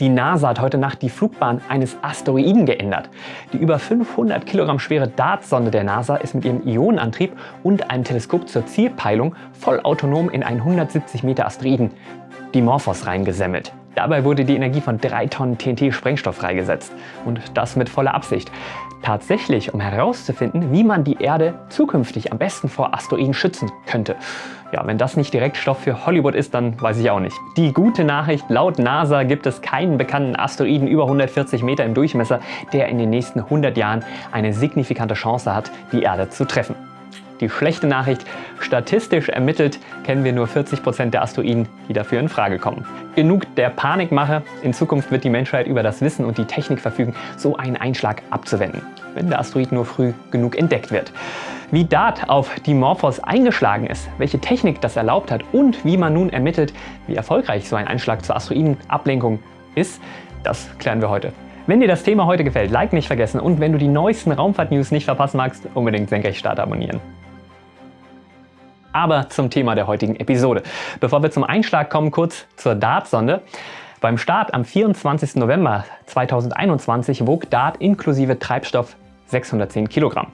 Die NASA hat heute Nacht die Flugbahn eines Asteroiden geändert. Die über 500 Kilogramm schwere DART-Sonde der NASA ist mit ihrem Ionenantrieb und einem Teleskop zur Zielpeilung vollautonom in einen 170 Meter Asteroiden, Dimorphos, reingesemmelt. Dabei wurde die Energie von 3 Tonnen TNT-Sprengstoff freigesetzt. Und das mit voller Absicht. Tatsächlich, um herauszufinden, wie man die Erde zukünftig am besten vor Asteroiden schützen könnte. Ja, wenn das nicht direkt Stoff für Hollywood ist, dann weiß ich auch nicht. Die gute Nachricht, laut NASA gibt es keinen bekannten Asteroiden über 140 Meter im Durchmesser, der in den nächsten 100 Jahren eine signifikante Chance hat, die Erde zu treffen. Die schlechte Nachricht, statistisch ermittelt kennen wir nur 40% der Asteroiden, die dafür in Frage kommen. Genug der Panikmache, in Zukunft wird die Menschheit über das Wissen und die Technik verfügen, so einen Einschlag abzuwenden, wenn der Asteroid nur früh genug entdeckt wird. Wie DART auf Dimorphos eingeschlagen ist, welche Technik das erlaubt hat und wie man nun ermittelt, wie erfolgreich so ein Einschlag zur Asteroidenablenkung ist, das klären wir heute. Wenn dir das Thema heute gefällt, Like nicht vergessen und wenn du die neuesten Raumfahrt-News nicht verpassen magst, unbedingt Senkrechtstart abonnieren. Aber zum Thema der heutigen Episode. Bevor wir zum Einschlag kommen, kurz zur DART-Sonde. Beim Start am 24. November 2021 wog DART inklusive Treibstoff 610 Kilogramm.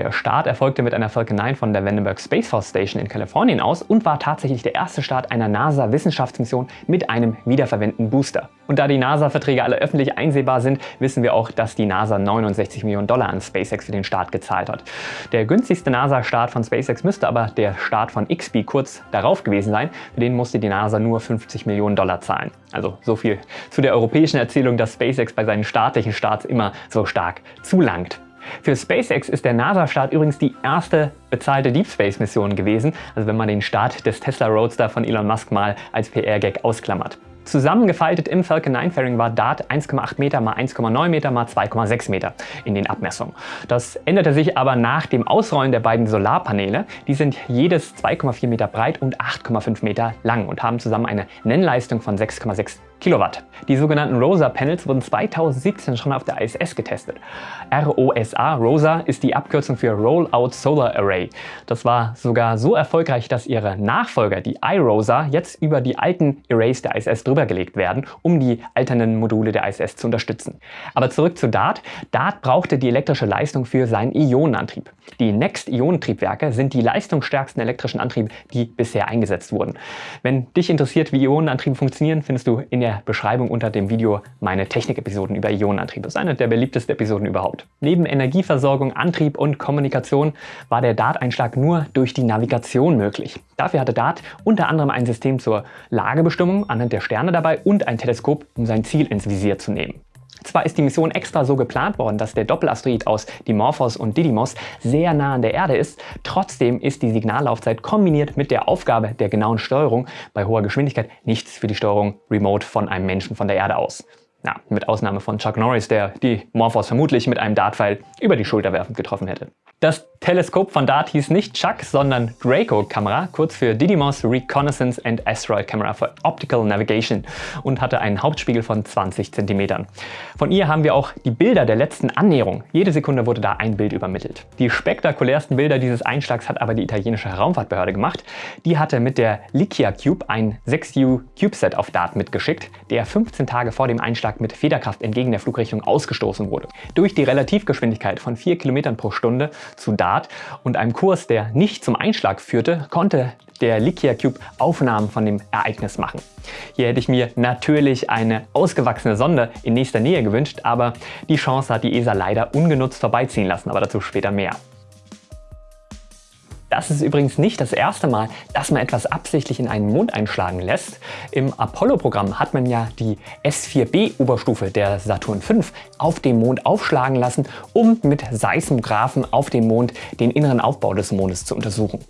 Der Start erfolgte mit einer Falcon 9 von der Vandenberg Space Force Station in Kalifornien aus und war tatsächlich der erste Start einer NASA-Wissenschaftsmission mit einem wiederverwendeten Booster. Und da die NASA-Verträge alle öffentlich einsehbar sind, wissen wir auch, dass die NASA 69 Millionen Dollar an SpaceX für den Start gezahlt hat. Der günstigste NASA-Start von SpaceX müsste aber der Start von XP kurz darauf gewesen sein. Für den musste die NASA nur 50 Millionen Dollar zahlen. Also so viel zu der europäischen Erzählung, dass SpaceX bei seinen staatlichen Starts immer so stark zulangt. Für SpaceX ist der NASA-Start übrigens die erste bezahlte Deep Space-Mission gewesen, also wenn man den Start des Tesla Roadster von Elon Musk mal als PR-Gag ausklammert. Zusammengefaltet im Falcon 9 Fairing war DART 1,8 Meter mal 1,9 Meter mal 2,6 Meter in den Abmessungen. Das änderte sich aber nach dem Ausrollen der beiden Solarpaneele. Die sind jedes 2,4 Meter breit und 8,5 Meter lang und haben zusammen eine Nennleistung von 6,6 Kilowatt. Die sogenannten ROSA-Panels wurden 2017 schon auf der ISS getestet. ROSA, ROSA, ist die Abkürzung für Rollout Solar Array. Das war sogar so erfolgreich, dass ihre Nachfolger, die iROSA, jetzt über die alten Arrays der ISS drüber gelegt werden, um die alternden Module der ISS zu unterstützen. Aber zurück zu DART. DART brauchte die elektrische Leistung für seinen Ionenantrieb. Die Next-Ionentriebwerke sind die leistungsstärksten elektrischen Antriebe, die bisher eingesetzt wurden. Wenn dich interessiert, wie Ionenantriebe funktionieren, findest du in der der Beschreibung unter dem Video meine Technik-Episoden über Ionenantrieb. Das ist eine der beliebtesten Episoden überhaupt. Neben Energieversorgung, Antrieb und Kommunikation war der DART-Einschlag nur durch die Navigation möglich. Dafür hatte DART unter anderem ein System zur Lagebestimmung anhand der Sterne dabei und ein Teleskop, um sein Ziel ins Visier zu nehmen. Zwar ist die Mission extra so geplant worden, dass der Doppelasteroid aus Dimorphos und Didymos sehr nah an der Erde ist, trotzdem ist die Signallaufzeit kombiniert mit der Aufgabe der genauen Steuerung bei hoher Geschwindigkeit nichts für die Steuerung remote von einem Menschen von der Erde aus. Ja, mit Ausnahme von Chuck Norris, der die Morphos vermutlich mit einem Dartpfeil über die Schulter werfend getroffen hätte. Das Teleskop von DART hieß nicht Chuck, sondern Draco-Kamera, kurz für Didymos Reconnaissance and Asteroid Camera for Optical Navigation und hatte einen Hauptspiegel von 20 cm. Von ihr haben wir auch die Bilder der letzten Annäherung. Jede Sekunde wurde da ein Bild übermittelt. Die spektakulärsten Bilder dieses Einschlags hat aber die italienische Raumfahrtbehörde gemacht. Die hatte mit der Likia Cube ein 6U CubeSat auf DART mitgeschickt, der 15 Tage vor dem Einschlag mit Federkraft entgegen der Flugrichtung ausgestoßen wurde. Durch die Relativgeschwindigkeit von 4 km pro Stunde zu Dart und einem Kurs, der nicht zum Einschlag führte, konnte der Likia Cube Aufnahmen von dem Ereignis machen. Hier hätte ich mir natürlich eine ausgewachsene Sonde in nächster Nähe gewünscht, aber die Chance hat die ESA leider ungenutzt vorbeiziehen lassen, aber dazu später mehr. Das ist übrigens nicht das erste Mal, dass man etwas absichtlich in einen Mond einschlagen lässt. Im Apollo-Programm hat man ja die S4B-Oberstufe der Saturn V auf dem Mond aufschlagen lassen, um mit Seismographen auf dem Mond den inneren Aufbau des Mondes zu untersuchen.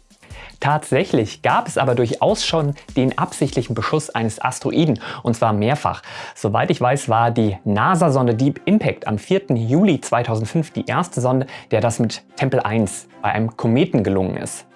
Tatsächlich gab es aber durchaus schon den absichtlichen Beschuss eines Asteroiden und zwar mehrfach. Soweit ich weiß, war die NASA-Sonde Deep Impact am 4. Juli 2005 die erste Sonde, der das mit Tempel 1 bei einem Kometen gelungen ist.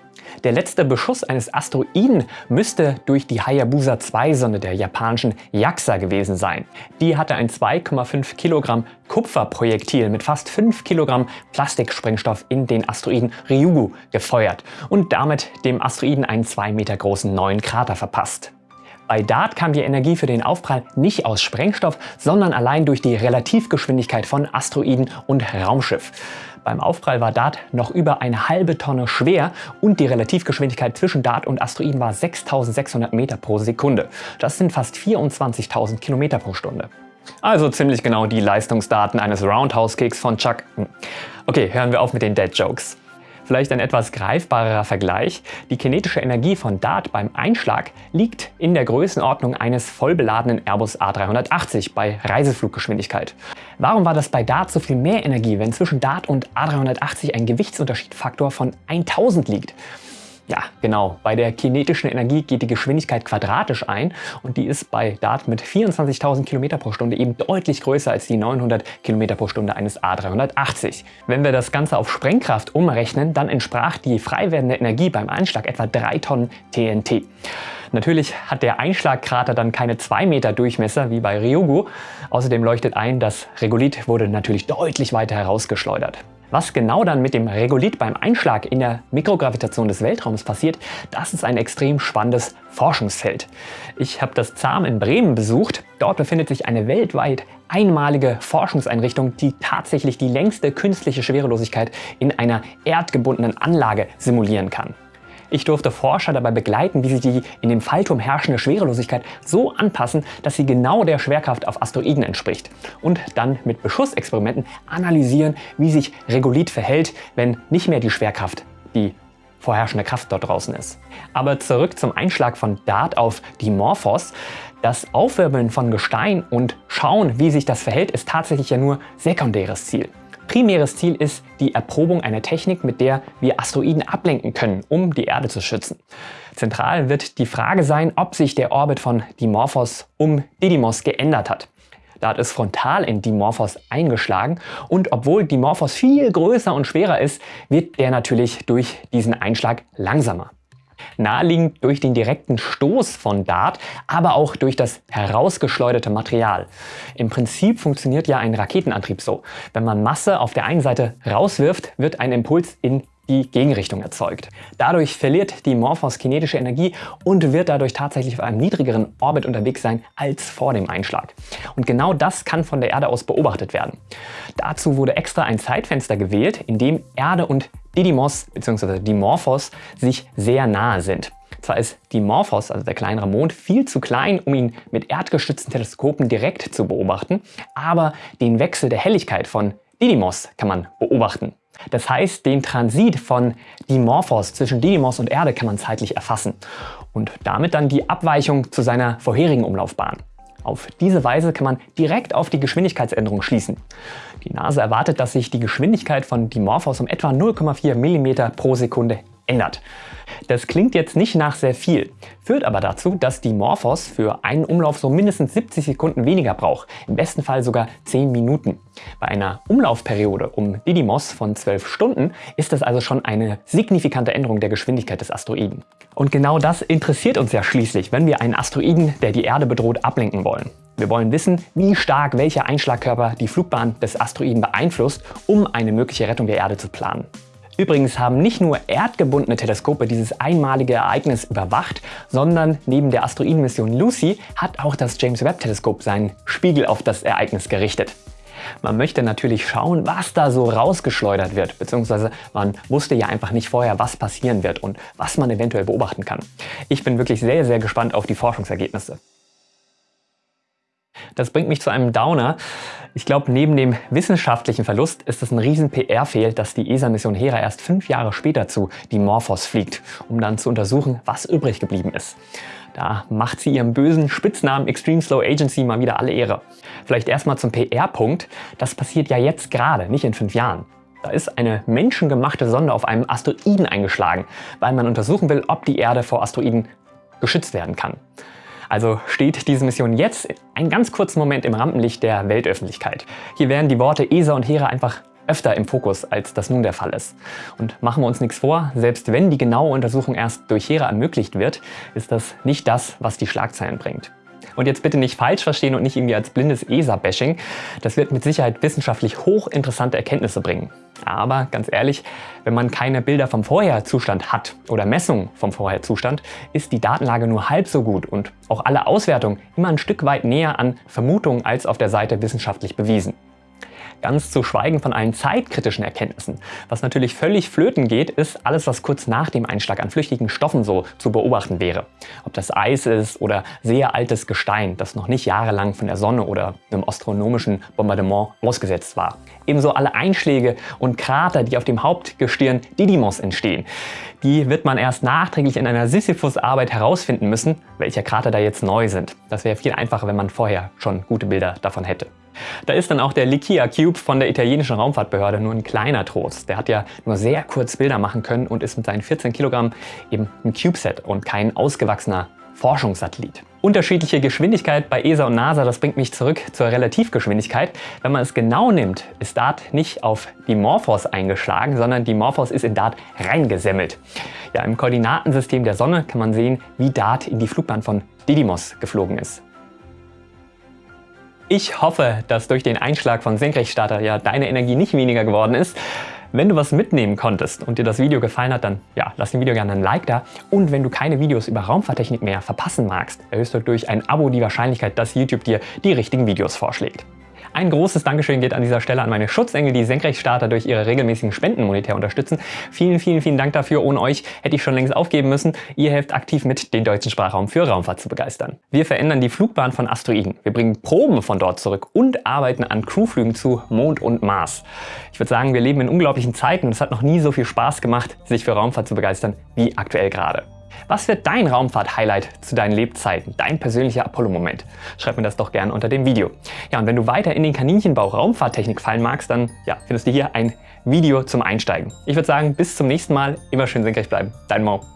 Der letzte Beschuss eines Asteroiden müsste durch die Hayabusa 2-Sonde der japanischen JAXA gewesen sein. Die hatte ein 2,5 Kilogramm Kupferprojektil mit fast 5 Kilogramm Plastiksprengstoff in den Asteroiden Ryugu gefeuert und damit dem Asteroiden einen 2 Meter großen neuen Krater verpasst. Bei DART kam die Energie für den Aufprall nicht aus Sprengstoff, sondern allein durch die Relativgeschwindigkeit von Asteroiden und Raumschiff. Beim Aufprall war DART noch über eine halbe Tonne schwer und die Relativgeschwindigkeit zwischen DART und Asteroiden war 6600 Meter pro Sekunde. Das sind fast 24.000 Kilometer pro Stunde. Also ziemlich genau die Leistungsdaten eines Roundhouse-Kicks von Chuck. Hm. Okay, hören wir auf mit den Dead-Jokes. Vielleicht ein etwas greifbarerer Vergleich. Die kinetische Energie von DART beim Einschlag liegt in der Größenordnung eines vollbeladenen Airbus A380 bei Reisefluggeschwindigkeit. Warum war das bei DART so viel mehr Energie, wenn zwischen DART und A380 ein Gewichtsunterschiedfaktor von 1000 liegt? Ja, genau. Bei der kinetischen Energie geht die Geschwindigkeit quadratisch ein und die ist bei Dart mit 24.000 km pro Stunde eben deutlich größer als die 900 km pro Stunde eines A380. Wenn wir das Ganze auf Sprengkraft umrechnen, dann entsprach die frei werdende Energie beim Einschlag etwa 3 Tonnen TNT. Natürlich hat der Einschlagkrater dann keine 2 Meter Durchmesser wie bei Ryugu. Außerdem leuchtet ein, das Regolith wurde natürlich deutlich weiter herausgeschleudert. Was genau dann mit dem Regolith beim Einschlag in der Mikrogravitation des Weltraums passiert, das ist ein extrem spannendes Forschungsfeld. Ich habe das ZAM in Bremen besucht. Dort befindet sich eine weltweit einmalige Forschungseinrichtung, die tatsächlich die längste künstliche Schwerelosigkeit in einer erdgebundenen Anlage simulieren kann. Ich durfte Forscher dabei begleiten, wie sie die in dem Fallturm herrschende Schwerelosigkeit so anpassen, dass sie genau der Schwerkraft auf Asteroiden entspricht. Und dann mit Beschussexperimenten analysieren, wie sich Regolith verhält, wenn nicht mehr die Schwerkraft die vorherrschende Kraft dort draußen ist. Aber zurück zum Einschlag von DART auf Dimorphos. Das Aufwirbeln von Gestein und schauen, wie sich das verhält, ist tatsächlich ja nur sekundäres Ziel. Primäres Ziel ist die Erprobung einer Technik, mit der wir Asteroiden ablenken können, um die Erde zu schützen. Zentral wird die Frage sein, ob sich der Orbit von Dimorphos um Didymos geändert hat. Da hat es frontal in Dimorphos eingeschlagen und obwohl Dimorphos viel größer und schwerer ist, wird der natürlich durch diesen Einschlag langsamer. Naheliegend durch den direkten Stoß von Dart, aber auch durch das herausgeschleuderte Material. Im Prinzip funktioniert ja ein Raketenantrieb so. Wenn man Masse auf der einen Seite rauswirft, wird ein Impuls in die Gegenrichtung erzeugt. Dadurch verliert die Morphos kinetische Energie und wird dadurch tatsächlich auf einem niedrigeren Orbit unterwegs sein als vor dem Einschlag. Und genau das kann von der Erde aus beobachtet werden. Dazu wurde extra ein Zeitfenster gewählt, in dem Erde und Didymos bzw. Dimorphos sich sehr nahe sind. Zwar ist Dimorphos, also der kleinere Mond, viel zu klein, um ihn mit erdgestützten Teleskopen direkt zu beobachten, aber den Wechsel der Helligkeit von Didymos kann man beobachten. Das heißt, den Transit von Dimorphos zwischen Didymos und Erde kann man zeitlich erfassen und damit dann die Abweichung zu seiner vorherigen Umlaufbahn. Auf diese Weise kann man direkt auf die Geschwindigkeitsänderung schließen. Die NASA erwartet, dass sich die Geschwindigkeit von Dimorphos um etwa 0,4 mm pro Sekunde ändert. Das klingt jetzt nicht nach sehr viel, führt aber dazu, dass die Morphos für einen Umlauf so mindestens 70 Sekunden weniger braucht, im besten Fall sogar 10 Minuten. Bei einer Umlaufperiode um Didymos von 12 Stunden ist das also schon eine signifikante Änderung der Geschwindigkeit des Asteroiden. Und genau das interessiert uns ja schließlich, wenn wir einen Asteroiden, der die Erde bedroht, ablenken wollen. Wir wollen wissen, wie stark welcher Einschlagkörper die Flugbahn des Asteroiden beeinflusst, um eine mögliche Rettung der Erde zu planen. Übrigens haben nicht nur erdgebundene Teleskope dieses einmalige Ereignis überwacht, sondern neben der Asteroidenmission Lucy hat auch das James Webb Teleskop seinen Spiegel auf das Ereignis gerichtet. Man möchte natürlich schauen, was da so rausgeschleudert wird, beziehungsweise man wusste ja einfach nicht vorher, was passieren wird und was man eventuell beobachten kann. Ich bin wirklich sehr, sehr gespannt auf die Forschungsergebnisse. Das bringt mich zu einem Downer. Ich glaube, neben dem wissenschaftlichen Verlust ist es ein riesen PR-Fehl, dass die ESA-Mission Hera erst fünf Jahre später zu Dimorphos fliegt, um dann zu untersuchen, was übrig geblieben ist. Da macht sie ihrem bösen Spitznamen Extreme Slow Agency mal wieder alle Ehre. Vielleicht erstmal zum PR-Punkt. Das passiert ja jetzt gerade, nicht in fünf Jahren. Da ist eine menschengemachte Sonde auf einem Asteroiden eingeschlagen, weil man untersuchen will, ob die Erde vor Asteroiden geschützt werden kann. Also steht diese Mission jetzt einen ganz kurzen Moment im Rampenlicht der Weltöffentlichkeit. Hier werden die Worte ESA und Hera einfach öfter im Fokus, als das nun der Fall ist. Und machen wir uns nichts vor, selbst wenn die genaue Untersuchung erst durch Hera ermöglicht wird, ist das nicht das, was die Schlagzeilen bringt. Und jetzt bitte nicht falsch verstehen und nicht irgendwie als blindes ESA-Bashing. Das wird mit Sicherheit wissenschaftlich hochinteressante Erkenntnisse bringen. Aber ganz ehrlich, wenn man keine Bilder vom Vorherzustand hat oder Messungen vom Vorherzustand, ist die Datenlage nur halb so gut und auch alle Auswertungen immer ein Stück weit näher an Vermutungen als auf der Seite wissenschaftlich bewiesen. Ganz zu schweigen von allen zeitkritischen Erkenntnissen. Was natürlich völlig flöten geht, ist alles, was kurz nach dem Einschlag an flüchtigen Stoffen so zu beobachten wäre. Ob das Eis ist oder sehr altes Gestein, das noch nicht jahrelang von der Sonne oder einem astronomischen Bombardement ausgesetzt war. Ebenso alle Einschläge und Krater, die auf dem Hauptgestirn Didymos entstehen. Die wird man erst nachträglich in einer Sisyphus-Arbeit herausfinden müssen, welche Krater da jetzt neu sind. Das wäre viel einfacher, wenn man vorher schon gute Bilder davon hätte. Da ist dann auch der Likia Cube von der italienischen Raumfahrtbehörde nur ein kleiner Trost. Der hat ja nur sehr kurz Bilder machen können und ist mit seinen 14 Kilogramm eben ein CubeSat und kein ausgewachsener Forschungssatellit. Unterschiedliche Geschwindigkeit bei ESA und NASA, das bringt mich zurück zur Relativgeschwindigkeit. Wenn man es genau nimmt, ist DART nicht auf die Morphos eingeschlagen, sondern die Morphos ist in DART reingesemmelt. Ja, Im Koordinatensystem der Sonne kann man sehen, wie DART in die Flugbahn von Didymos geflogen ist. Ich hoffe, dass durch den Einschlag von Senkrechtstarter ja deine Energie nicht weniger geworden ist. Wenn du was mitnehmen konntest und dir das Video gefallen hat, dann ja, lass dem Video gerne ein Like da. Und wenn du keine Videos über Raumfahrttechnik mehr verpassen magst, erhöhst du durch ein Abo die Wahrscheinlichkeit, dass YouTube dir die richtigen Videos vorschlägt. Ein großes Dankeschön geht an dieser Stelle an meine Schutzengel, die Senkrechtstarter durch ihre regelmäßigen Spenden monetär unterstützen. Vielen, vielen, vielen Dank dafür. Ohne euch hätte ich schon längst aufgeben müssen. Ihr helft aktiv mit, den deutschen Sprachraum für Raumfahrt zu begeistern. Wir verändern die Flugbahn von Asteroiden. Wir bringen Proben von dort zurück und arbeiten an Crewflügen zu Mond und Mars. Ich würde sagen, wir leben in unglaublichen Zeiten und es hat noch nie so viel Spaß gemacht, sich für Raumfahrt zu begeistern wie aktuell gerade. Was wird dein Raumfahrt-Highlight zu deinen Lebzeiten, dein persönlicher Apollo-Moment? Schreib mir das doch gerne unter dem Video. Ja, und wenn du weiter in den Kaninchenbau Raumfahrttechnik fallen magst, dann ja, findest du hier ein Video zum Einsteigen. Ich würde sagen, bis zum nächsten Mal. Immer schön senkrecht bleiben. Dein Mo.